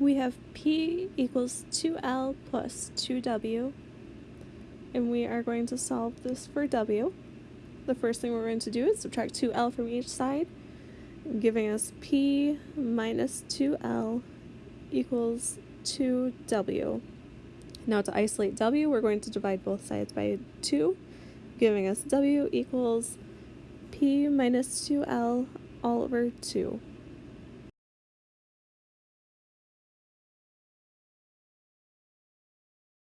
we have P equals 2L plus 2W, and we are going to solve this for W. The first thing we're going to do is subtract 2L from each side, giving us P minus 2L equals 2W. Now to isolate W, we're going to divide both sides by 2, giving us W equals P minus 2L all over 2.